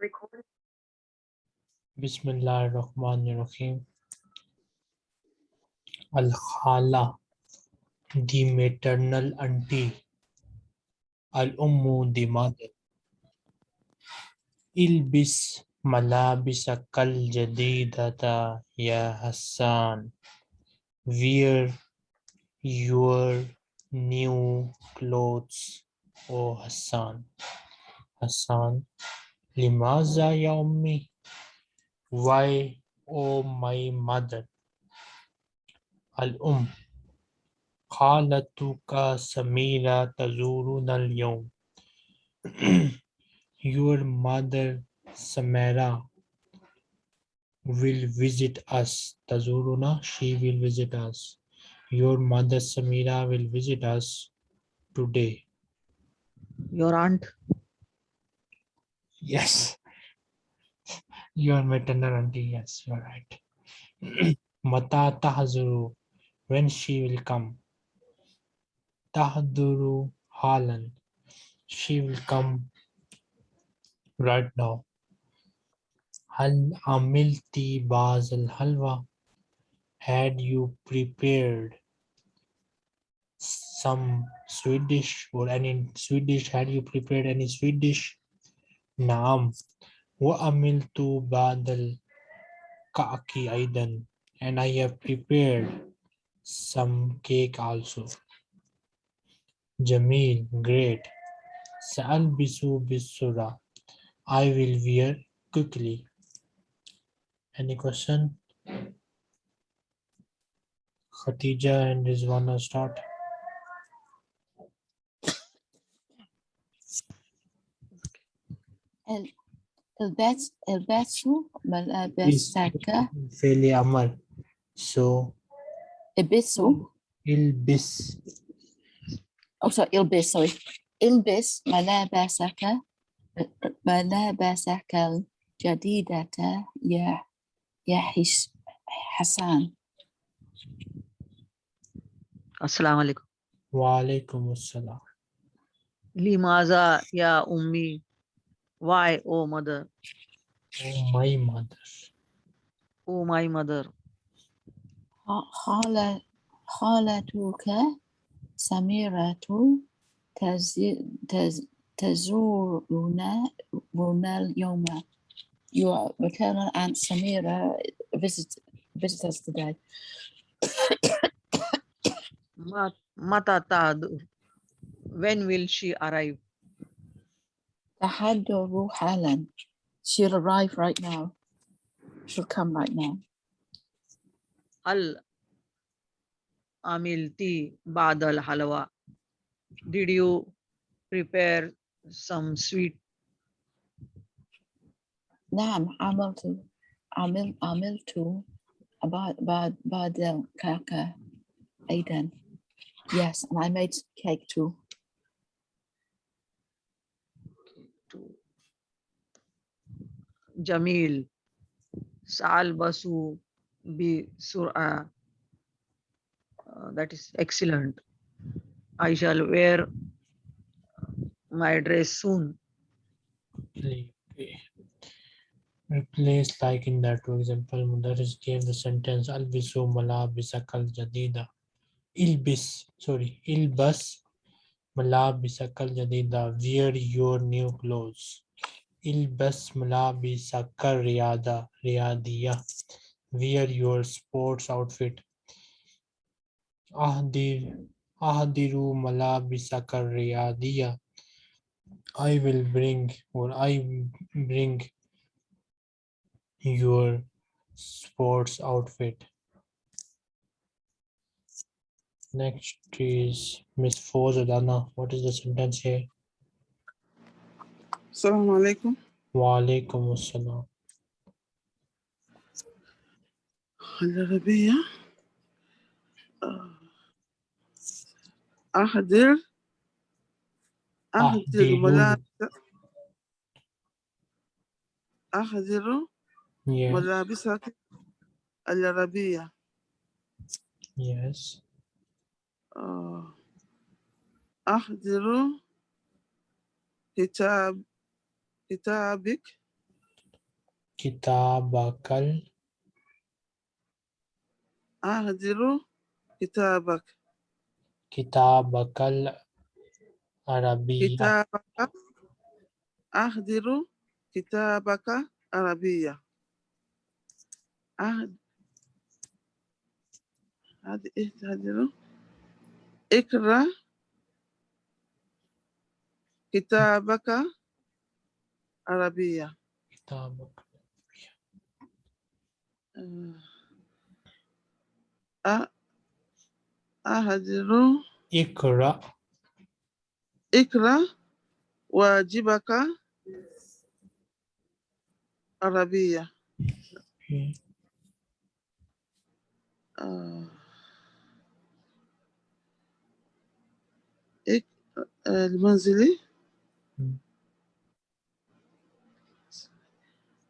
Recording. Bismillahirrahmanirrahim. Al-Khala, the maternal auntie. Al-Ummu, the mother. Ilbis malabisakal jadidata ya Hassan. Wear your new clothes, O Hassan. Hassan, Limaza ya ummi? Why, oh my mother? Al-um. Khalatuka Samira Tazuruna al-yawm. Your mother Samira will visit us. Tazuruna, she will visit us. Your mother Samira will visit us today. Your aunt Yes. You are my maternal auntie, yes, you're right. Mata tahzuru, when she will come. Tahduru halan, she will come right now. Hal amilti baz al halwa, had you prepared some Swedish or any Swedish, had you prepared any Swedish? Naam. وَأَمِلْتُ بَعْدَ الْكَعْكِ أيضا and I have prepared some cake also. Jamil, great. Sa'albisu bisura. I will wear quickly. Any question? Khatija and Rizwana start. البيت البيت شو ملابس ساكا so البسوا البس oh sorry البس sorry. البس ملابسك ملابسك الجديدة يا يا حسان السلام عليكم وعليكم السلام لماذا يا أمي Why, O mother? Oh, my mother. O my mother. خالة خالتك سميرة تز- تز- تزورنا رنا اليوم Your maternal aunt Samira visit visit us today. Ma- Mata tahdur. When will she arrive? تحضر حالا. She'll arrive right now. She'll come right now. Al amilti badal halwa. Did you prepare some sweet? نعم عملت عمل عملت بعد بعد بعد الكعكة أيضا. Yes, and I made cake too. Basu bi sur'a. Uh, that is excellent. I shall wear my dress soon. Replace like in that, for example, Mudaris gave the sentence Albisu malabisakal jadida. Ilbis, sorry, ilbas malabisakal jadida. Wear your new clothes. Ilbas malabisakal riyada, riyadiya. Wear your sports outfit. Ahdir, ahdiru malabisakal riyadiya. I will bring or I bring your sports outfit. Next is Miss Fozadana. What is the sentence here? السلام عليكم alaikum assalam. العربية آه. أحضر أحضر. ملابس أحضر Yeah, ملابسك العربية yes. آه. أحضر كتاب كتابك kitabakal أهدر كتابك kitabakal arabiyya كتابك أهدر كتابك عربية أهد هذه إيه تهدر اقرأ كتابك عربية. كتابك أهدر. اقرأ. اقرأ. واجبك. عربية. المنزلي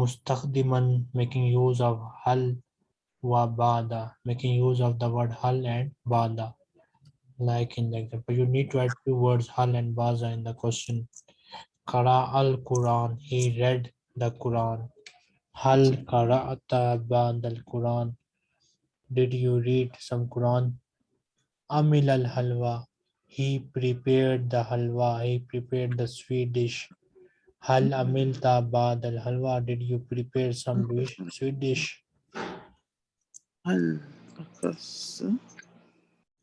mustaqdiman making use of hal wa bada making use of the word hal and bada like in the example. You need to add two words hal and bada in the question. kara al quran he read the quran. hal qara'ata ba'da al quran did you read some quran? amil al halwa he prepared the halwa he prepared the sweet dish. Hal amilta ba'd al halwa did you prepare some dish sweet dish هل أقص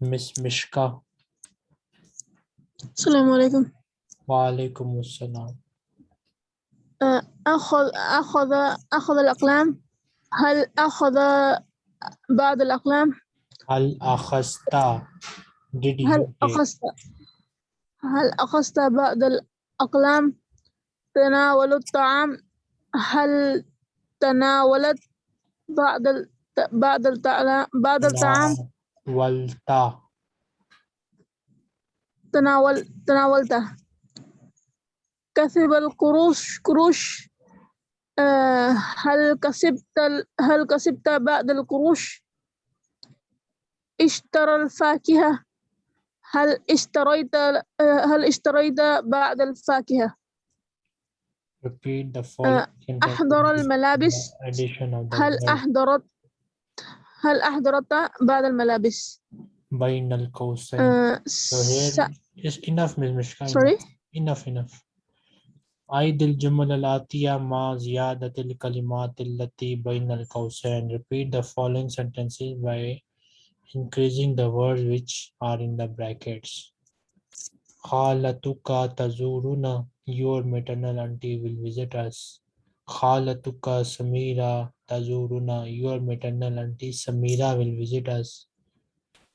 miss mishka السلام عليكم wa alaikum assalam أخذ أخذ أخذ الأقلام هل أخذ بعض الأقلام hal akhasta did you هل أخذت هل أخذت بعض الأقلام تناول الطعام؟ هل تناولت بعض ال- بعض الطعام بعض الطعام؟ walta تناول تناولته كسب القروش قروش. آه، هل كسبت ال- هل كسبت بعض القروش؟ اشترى الفاكهة. هل اشتريت آه، هل اشتريت بعض الفاكهة؟ repeat the following sentences أحضر with الملابس the addition of the هل word أحضرت هل أحضرت بعض الملابس بين القوسين آه، so س- here is enough Ms. Mishka sorry enough enough عيد الجمل الآتية مع زيادة الكلمات التي بين القوسين repeat the following sentences by increasing the words which are in the brackets خالتك تزورنا your maternal auntie will visit us. Khalatuka Samira Tazuruna, your maternal auntie Samira will visit us.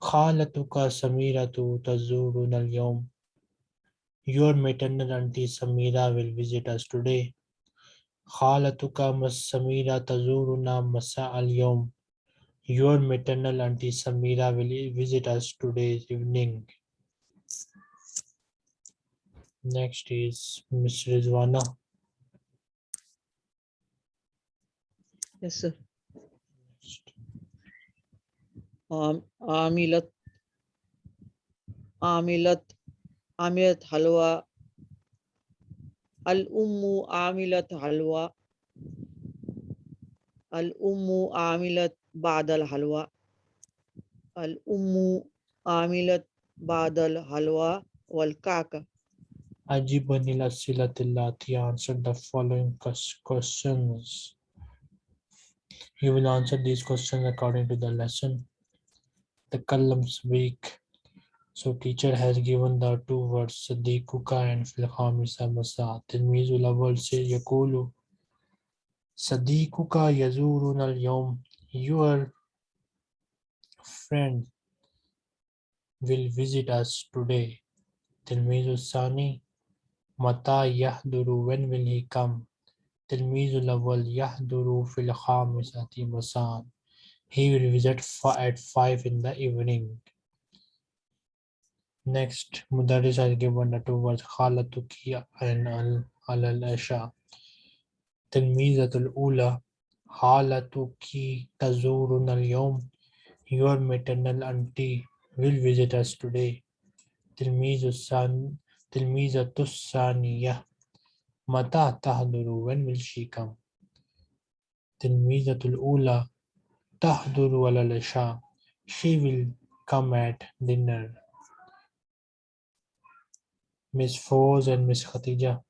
Khalatuka Samira tu Tazuruna al-yawm. Your maternal auntie Samira will visit us today. Khalatuka mas Samira Tazuruna masa al-yawm. Your maternal auntie Samira will visit us today evening. Next is Mr. Rizwana. Yes, sir. Um, Amilat, Amilat, Amilat Halwa. Al-Ummu Amilat Halwa. Al-Ummu Amilat Badal Halwa, Al-Ummu Amilat Badal Halwa wal-Ka'ka. Ajiba nila answered the following questions. You will answer these questions according to the lesson. The columns week. So teacher has given the two words Sadiquka and Filhamisa Masa. Tilmizu Lawal say Yakulu. Sadiquka Yazurun al Yom. Your friend will visit us today. Tilmizu Sani. Mata yahduru, when will he come? Tilmizul awal yahduru fil khamisati masan. He will visit at 5 in the evening. Next, Mudaris has given the two words Khalatuki and Al Al Asha. Tilmizatul Ula Halatuki Tazurun al Yom. Your maternal auntie will visit us today. Tilmizus San تلميذة الثانية متى تحضر when will she come تلميذة الأولى تحضر على العشاء she will come at dinner Miss Foz and Miss Khatija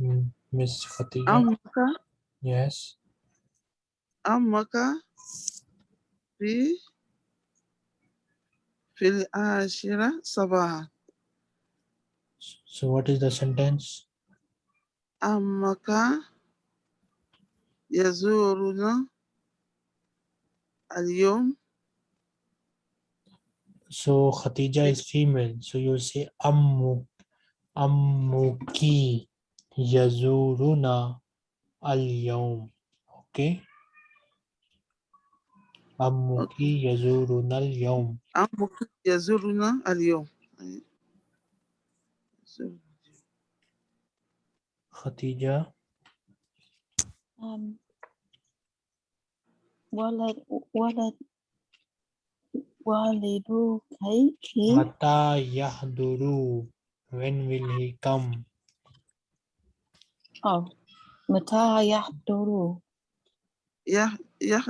Mm, Miss Khatija عمك yes عمك في في العاشرة صباحا so what is the sentence عمك يزورنا اليوم So Khatija is female. So you say Ammu Ammuki Yazuruna al Yawm. Okay. عمك يزورنا اليوم. عمك يزورنا اليوم. خديجة. ولد ولد والدك متى يحضر when will he come oh متى يحضر؟ يح يح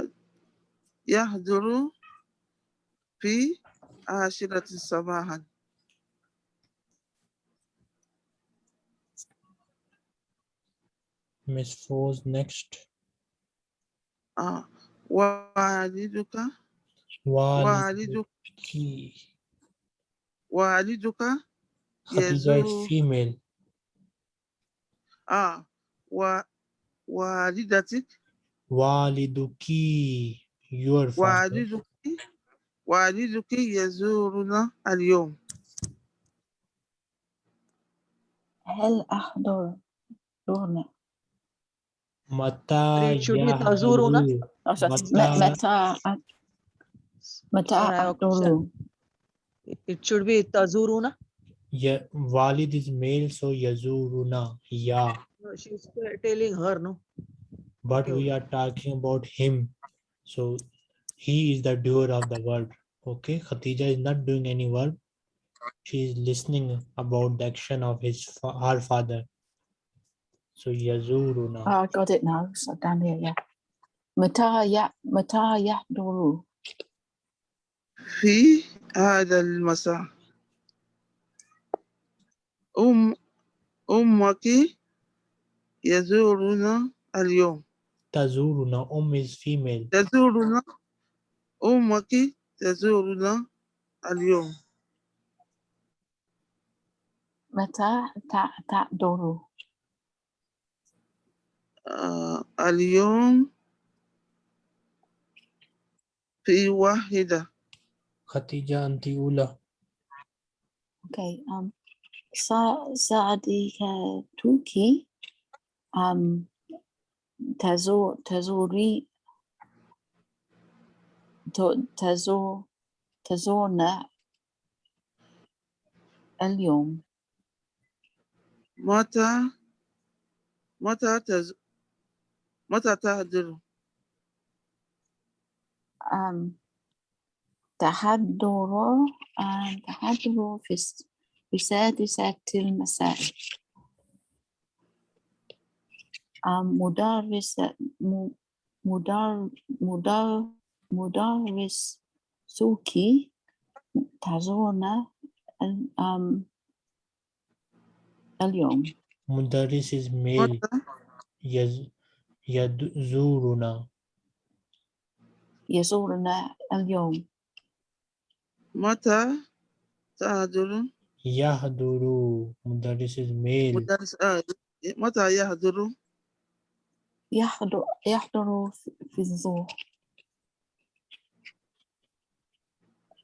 يحضر في عاشرة صباحا Miss Foz next. آه. والدك والدك Walidki. والدك Khatija is يزور female. آه و والدتك Waliduki. Your father. والدك والدك يزورنا اليوم هل أحضر دون Mata It should be tazuruna. yahduru. أو sorry، متى- م- متى أ- متى Can I have a أحضر It- It should be tazuruna. Ya, Walid is male, so Yazuruna. Yeah. No, She's telling her, no? But Okay, we are talking about him. So he is the doer of the verb. Okay. Khatija is not doing any verb. She is listening about the action of his fa- her father. So Yazuruna. Oh, I got it now. So down here, yeah. متى ي متى يحضر في هذا المساء أم أمك يزورنا اليوم Tazuruna. Um is female. تزورنا أمك تزورنا اليوم متى ت- تحضر آه اليوم في واحدة Khatija anti ula. Okay. Um, sa صديقتك um تزور تزوري ت- تزور تزورنا اليوم. متى؟ متى تز متى تهدر؟ um, تحضر um, تحضر في السادسة المساء. um, مدرس م- مدر مدر مدرس سوكي تزورنا ال- um, اليوم Mudaris is male. متى Yaz Yazuruna. يزورنا اليوم متى تهدر Yahduru. Mudaris is male. مدرس آه متى يهدر يحضر يحضر في- الظهر.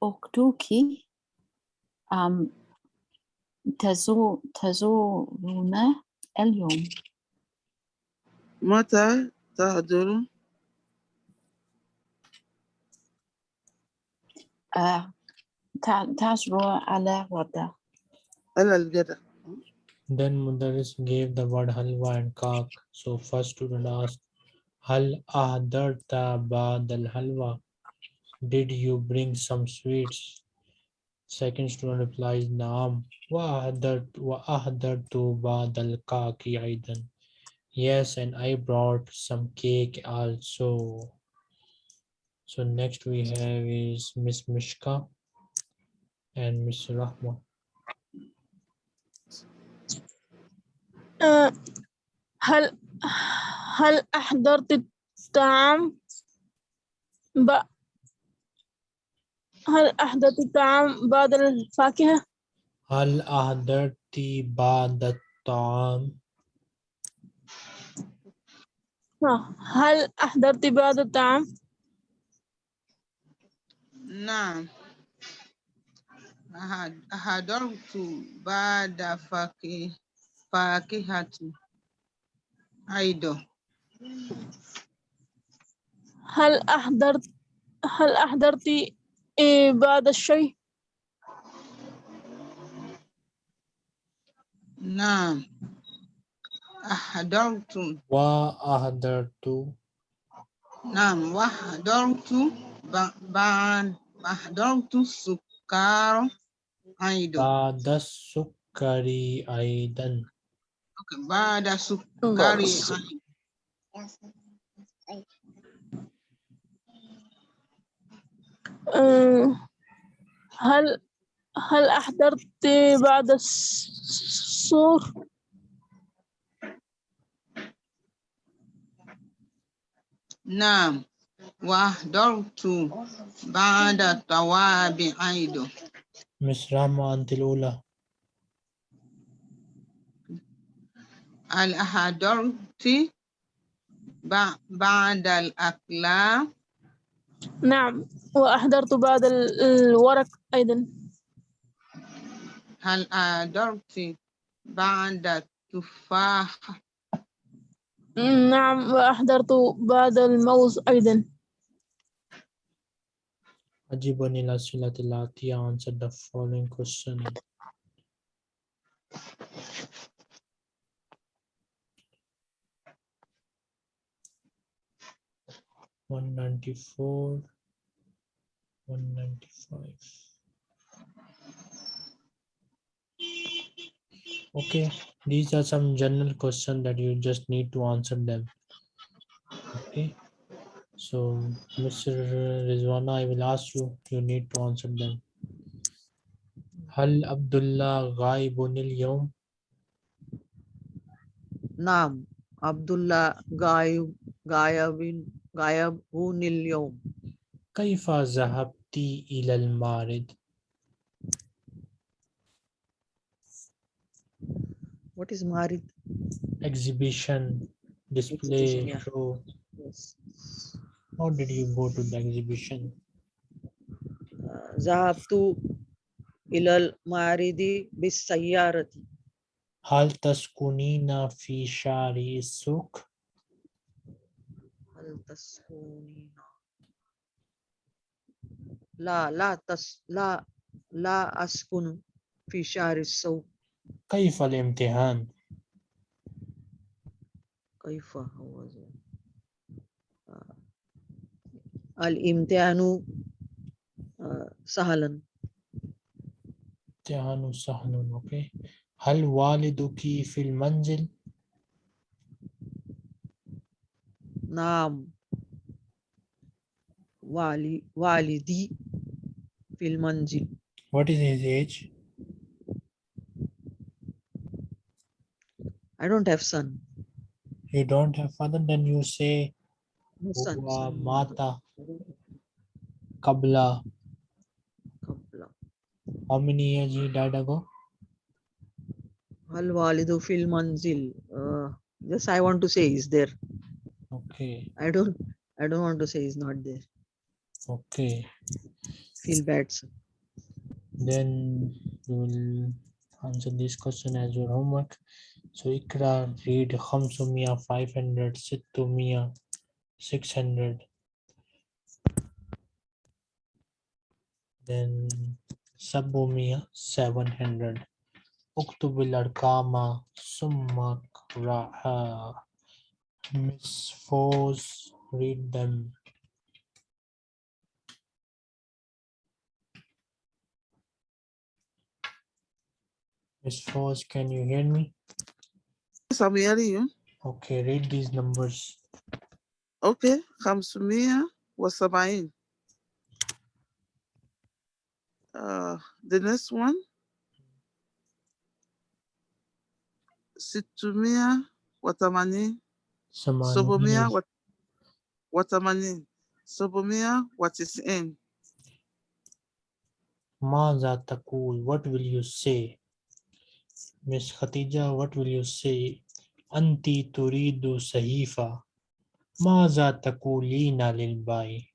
أختك um, تزور تزورنا اليوم. متى تهدر آه، تعزر على غدا على الغداء. Then Mudaris gave the word halwa and kak. So first student asked, Hal ahdarta ba'd al halwa? Did you bring some sweets? Second student replies, Naam. Wa ahdartu ba'd al kaki aidan. Yes, and I brought some cake also. So next we have is Miss Mishka and Miss Rahma. هل هل أحضرت الطعام ب... هل أحضرت الطعام بعد الفاكهة؟ هل أحضرت بعض الطعام؟ هل أحضرت بعض الطعام؟ نعم أحضرت بعد فاكهة فاكهة أيضا هل أحضرت هل أحضرت إيه، بعض الشيء؟ نعم. أحضرت. وأحضرت. نعم. وحضرت ب- بعد أحضرت سكر. أيضا بعد السكر أيضا. kepada sukari um, هل هل أحضرت بعد السور؟ نعم. وأحضرت بعد التوابع أيضا مش رامو أنت الأولى. هل أحضرت ب- بعد الأكلام. نعم. وأحضرت ال- الورق أيضا. هل أحضرت بعد التفاح؟ نعم. وأحضرت بعض الموز أيضا. أجيب عن الأسئلة الآتية answer the following question One ninety four, one ninety five. Okay, these are some general questions that you just need to answer them. Okay, so Mr. Rizwana, I will ask you, you need to answer them. هل عبد الله غائب اليوم؟ نعم عبد الله غايب غايب غايب اليوم كيف ذهبت إلى المعرض؟ What is Marid? Exhibition, display, yeah. show. Yes. How did you go to the exhibition? ذهبت إلى المعرض بالسيارة هل تسكنين في شارع السوق؟ هل تسكنين لا لا تس لا لا أسكن في شهر السوق كيف الامتحان؟ كيف هو؟ آه، الامتحان آه، سهلا امتحان سهل أوكي هل والدك في المنزل؟ nam wali walidi fil manzil what is his age? I don't have son. You don't have father? Then you say no son, son. mata kabla. Kabla. How many years he died ago? Al walidu fil manzil uh, yes i want to say is there. Okay, I don't I don't want to say he's not there okay. feel bad sir. Then you will answer this question as your homework. So Ikra read Khamsumia 500, Sittumia 600. Then Sabumia 700. Uktubil Arkama Summa Raha. Miss Force, read them. Miss Force, can you hear me? Yes, I'm hearing you. Okay, read these numbers. Okay, Hamsumia was Sabain. Uh, the next one, Situmia Watamani. Sobomia, what, what am I in? Sobomia, what is in? Maza Takul, what will you say? Miss Khatija, what will you say? Anti turidu sahifa. Maza takulina lilbai.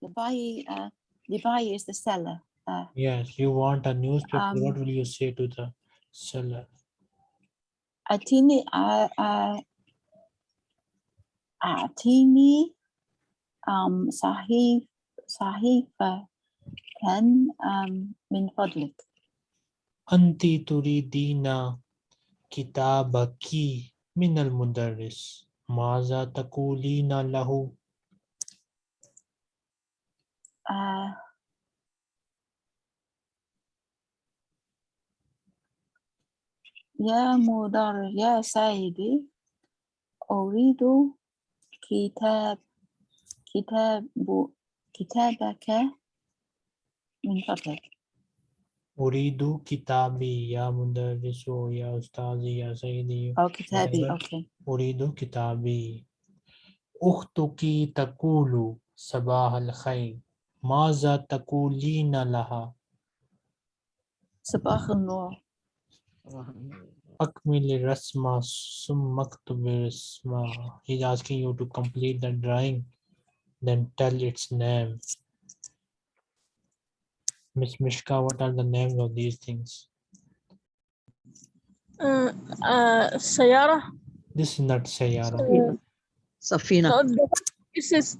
The buy, uh, the buy is the seller. Uh, yes, you want a newspaper. Um, what will you say to the seller? أعطيني uh, uh, أعطيني um, صحيف صحيفة كان um, من فضلك Anti turidina kitabaki min al mudarris. Maza takulina lahu. uh, يا مدرس يا سيدي أريد كتاب كتاب كتابك من فضلك. Uridu kitabi ya mudarrisu ya ustazi ya sayyidi. أو كتابي. أوكي. أريد كتابي. أختك تقول صباح الخير. ماذا تقولين لها؟ صباح النور. Akmil rasma summaktubir. He's asking you to complete the drawing, then tell its name. Miss Mishka, what are the names of these things? Uh, uh, Sayara. This is not Sayara. Safina. No, this is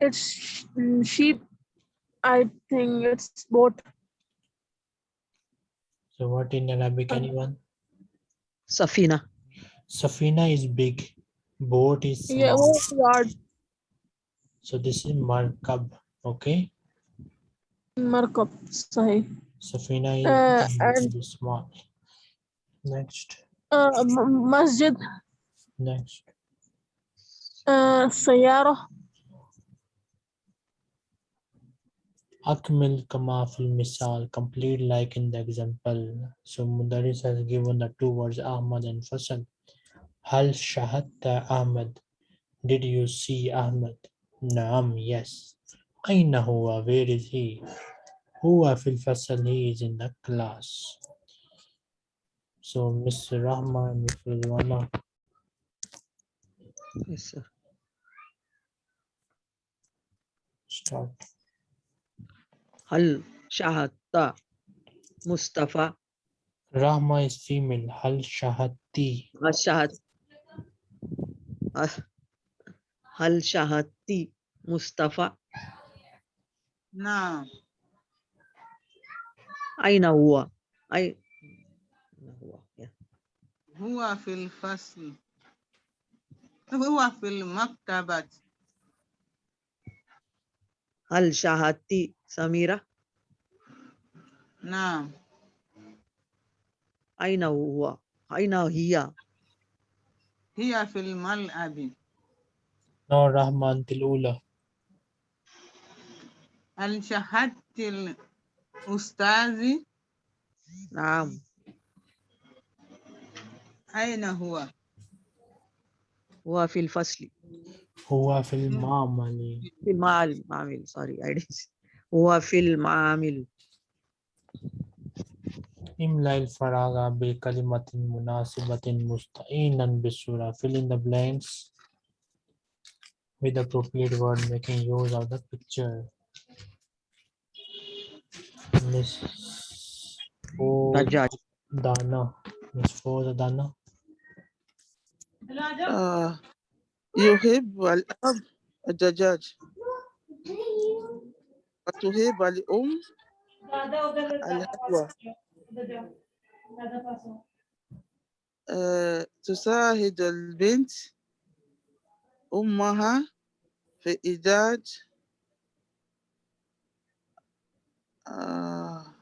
it's sheep. I think it's boat. So what in Arabic, um, anyone? Safina. Safina is big. Boat is small. Yeah, what So this is markab, okay? Markab, sorry. Safina is uh, small. Next. Uh, masjid. Next. Uh, sayara. Akmil kama fil misal, complete like in the example. So Mudaris has given the two words Ahmad and Fasal. Hal shahatta Ahmad. Did you see Ahmad? Naam, yes. Aina huwa, where is he? Huwa fil fasal, he is in the class. So Miss Rahma and Miss Rizwana, Yes, sir. start. هل شاهدت مصطفى Rahma is female. Hal shahati. هل شاهد هل شاهدت مصطفى نعم. أين هو أي هو في الفصل. هو في المكتبة. هل شاهدت سميرة نعم. أين هو أين هي هي في الملعب. No, Rahma until Ula. هل شاهدت الأستاذ؟ نعم أين هو؟ هو في الفصل هو في المعمل. في المعمل معمل سوري هو في المعامل املا الفراغ بكلمة مناسبة مستعينا بالسورة. Fill in the blanks with appropriate word making use of the picture. Miss Dana. Miss Dana. آه يحب الأب الدجاج وتحب الأم. الحلوى آه تساعد البنت أمها في إيجاد آه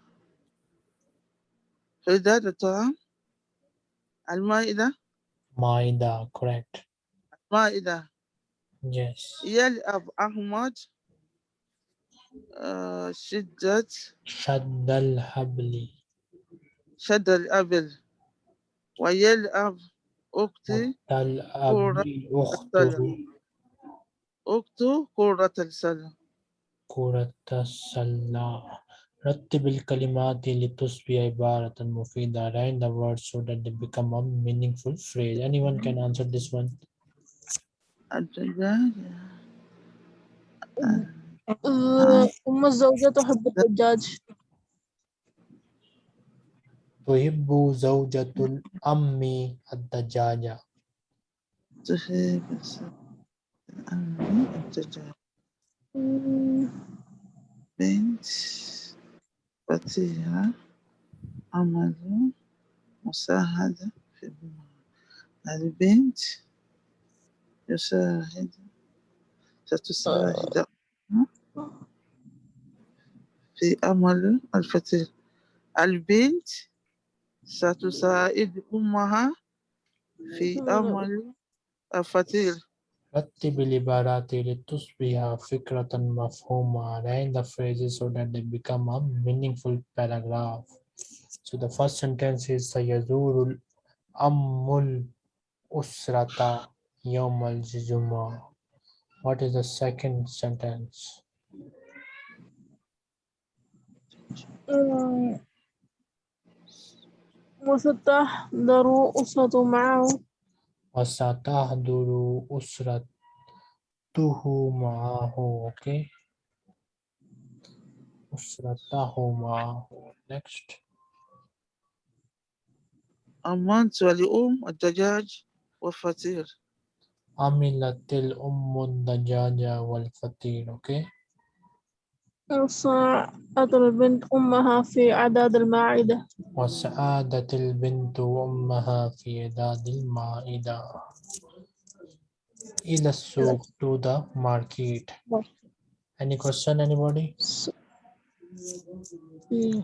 في إيجاد الطعام. المائدة. Maida, correct. مائدة Yes. يلعب أحمد آه شدة شد الحبل شد الأبل ويلعب أختي الأب أخته أخت كرة السلة كرة السلة رتب الكلمات لتصبح عبارة مفيدة Arrange the words so that they become a meaningful phrase Anyone can answer this one الدجاج آه، أم الزوجة تحب الدجاج. تحب زوجة الأم الدجاجة تحب الأم الدجاج. مم، بنت فتيها عمل مساعدة في المال. البنت يساعد ستساعد. في عمل الفتيل البنت ستساعد أمها في عمل الفتيل رتب العبارات لتصبح فكرة مفهومة Arrange the phrases so that they become a meaningful paragraph So the first sentence is سيزور الأم الأسرة يوم الجمعة What is the second sentence? وستحضر أسرة معه. وستحضر أسرته معه Okay أسرته معه. Next. أمنت لأم الدجاج والفطير. عملت الأم الدجاج والفطير Okay وساعدت البنت أمها في إعداد المائدة وسعادت البنت أمها في إعداد المائدة إلى السوق to the market. Any question anybody? إيه.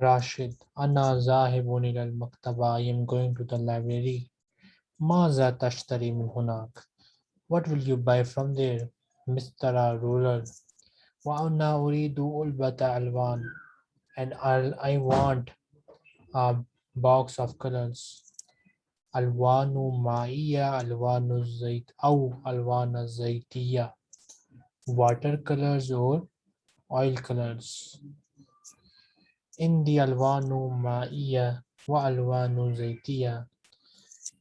راشد أنا ذاهب إلى المكتبة. I am going to the library. ماذا تشتري من هناك؟ What will you buy from there مستر rural وأنا أريد علبة ألوان and I'll, I want a box of colors ألوان مائية ألوان الزيت أو ألوان الزيتية water colors or oil colors عندي ألوان مائية وألوان زيتية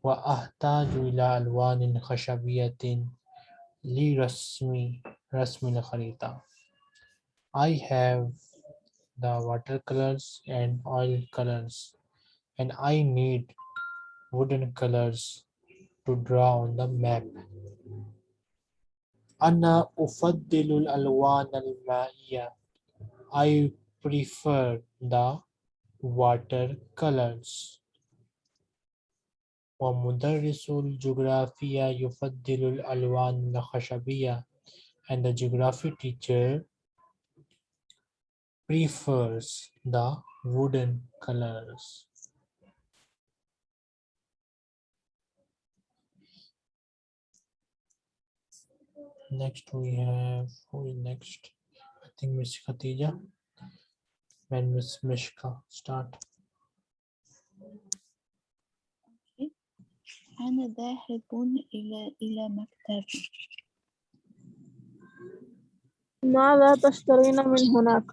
وأحتاج إلى ألوان خشبية لرسم رسم الخريطة I have the watercolors and oil colors and I need wooden colors to draw on the map أنا أفضل الألوان المائية I prefer the watercolors ومدرس الجغرافيا يفضل الألوان الخشبية and the geography teacher prefers the wooden colors. Next we have who is next? I think Miss Khatija. When Miss Mishka start. أنا ذاهب إلى إلى مكتب. ماذا تشترين من هناك.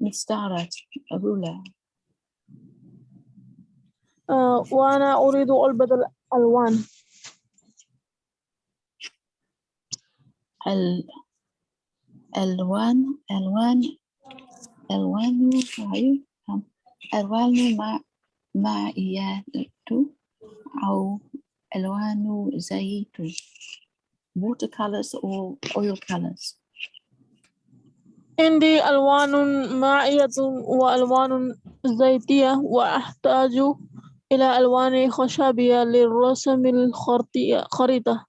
مستعرض. رولة آه، وأنا أريد علبة الألوان. ال ألوان ألوان ألوان ألوان مع معيات أو ألوان زيت watercolors or oil colors. عندي ألوان مائية وألوان زيتية وأحتاج إلى ألوان خشبية للرسم الخريطة خريطة.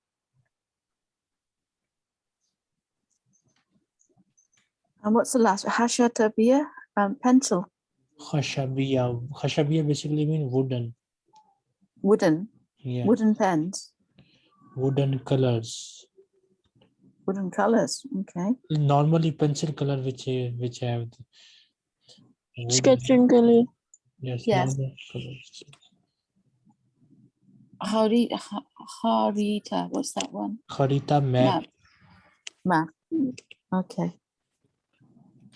And what's the last حاشية تربية um, pencil. Khashabiya. Khashabiya basically mean wooden. Wooden? Yeah. Wooden pens? Wooden colors. Wooden colors, okay. Normally pencil color which which have sketching color. Yes. yes. Harita, Harita, what's that one? Harita map. Map. map. Okay.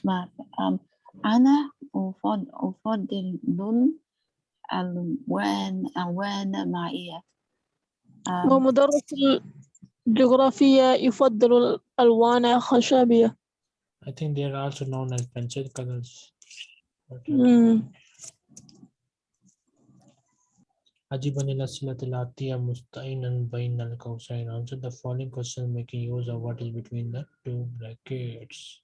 Map. Um, Anna أفضل أفضل ألوان ألوان معية um, ومدرس الجغرافيا يفضل الألوان الخشبية I think they are also known as pencil colors. But, uh, مم. أجب عن الأسئلة الآتية مستعينا بين القوسين. Answer the following question making use of what is between the two brackets.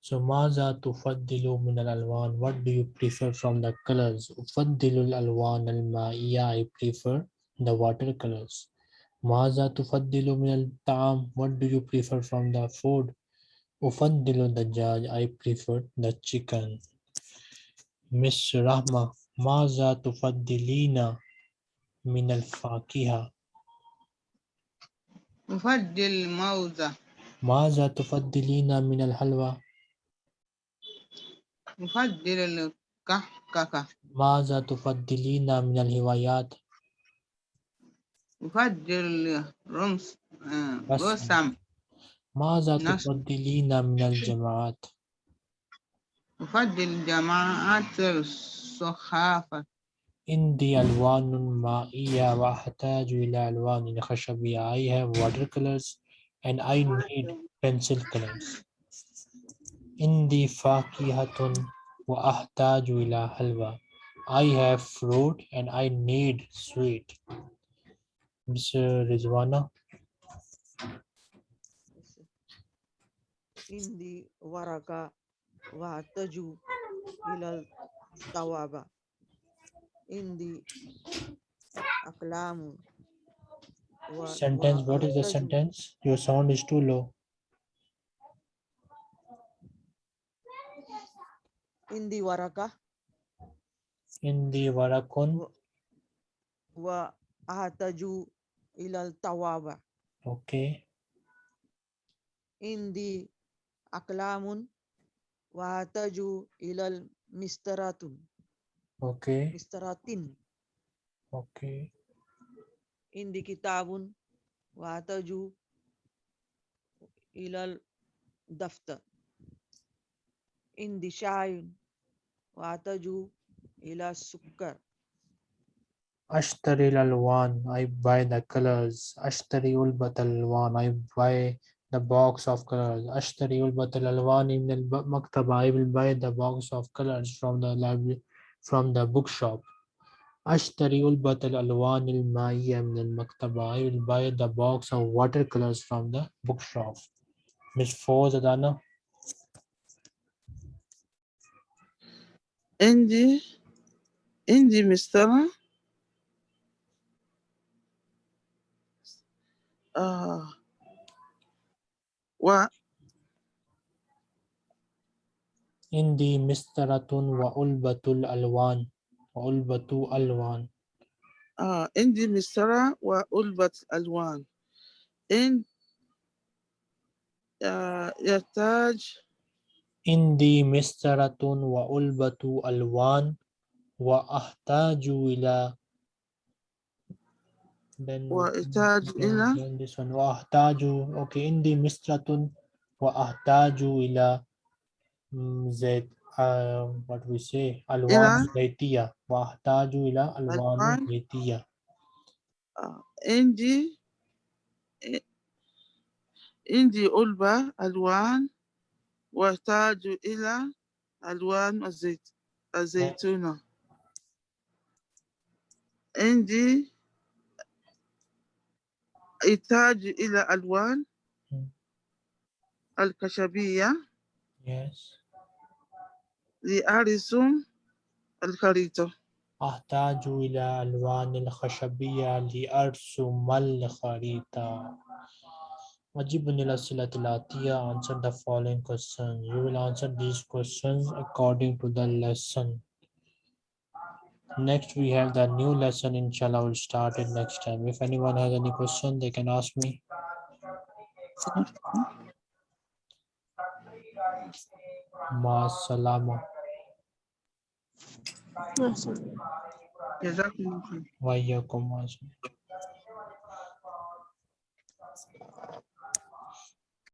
So maza tufaddilu min al-alwan? What do you prefer from the colors? Ufaddilu al-alwan al-ma'iyya. I prefer the watercolors. Maza tufaddilu min al-ta'am? What do you prefer from the food? Ufaddilu dajjaj. I prefer the chicken. Miss Rahma, maza tufaddilina min al-fakiha? أفضل موزة ماذا تفضلين من الحلوى؟ أفضل الكحكة ماذا تفضلين من الهوايات؟ أفضل الرمس آه، بس. رسم ماذا تفضلين من الجماعات؟ أفضل جماعة الصحافة عندي ألوان مائية وأحتاج إلى ألوان خشبية. I have watercolors and I need pencil colors. عندي فاكهة وأحتاج إلى حلوى. I have fruit and I need sweet. Miss Rizwana, عندي ورقة وأحتاج إلى الطوابة in the aklam. Sentence, what is the sentence? Your sound is too low. In the Waraka. In the Warakun. Wa ahataju ilal tawaba. Okay. In the Aklamun. Wa ahataju ilal mistaratun. Okay. Istirahatin. Okay. Indi kitabun wataju ilal daftar. Indi shayun wataju ila sukkar. Ashtari lalwan, I buy the colors. Ashtari ulbat alwan, I buy the box of colors. Ashtari ulbat alwan in the maktaba, I will buy the box of colors from the library from the bookshop أشتري علبة الألوان المائية من المكتبة I will buy the box of watercolors from the bookshop Miss Foz Adana عندي عندي مسطرة آه و عندي مسطرة وعلبة الألوان وعلبة ألوان. آه عندي مسطرة وعلبة ألوان. إن آه يحتاج عندي مسطرة وعلبة ألوان وأحتاج إلى then then- إلى then this one. وأحتاج okay عندي مسطرة وأحتاج إلى زيت um, what we say ألوان زيتية وأحتاج إلى ألوان ألوان. زيتية آه، عندي عندي علبة ألوان وأحتاج إلى ألوان الزيت الزيتونة عندي يحتاج إلى ألوان مم. الخشبية yes لأرسم الخريطة أحتاج إلى ألوان الخشبية لأرسم الخريطة أجيب عن الأسئلة الآتية answer the following questions you will answer these questions according to the lesson next we have the new lesson inshallah will start it next time if anyone has any question they can ask me Ma salama. Ma salama. Exactement. Va y a comme ça.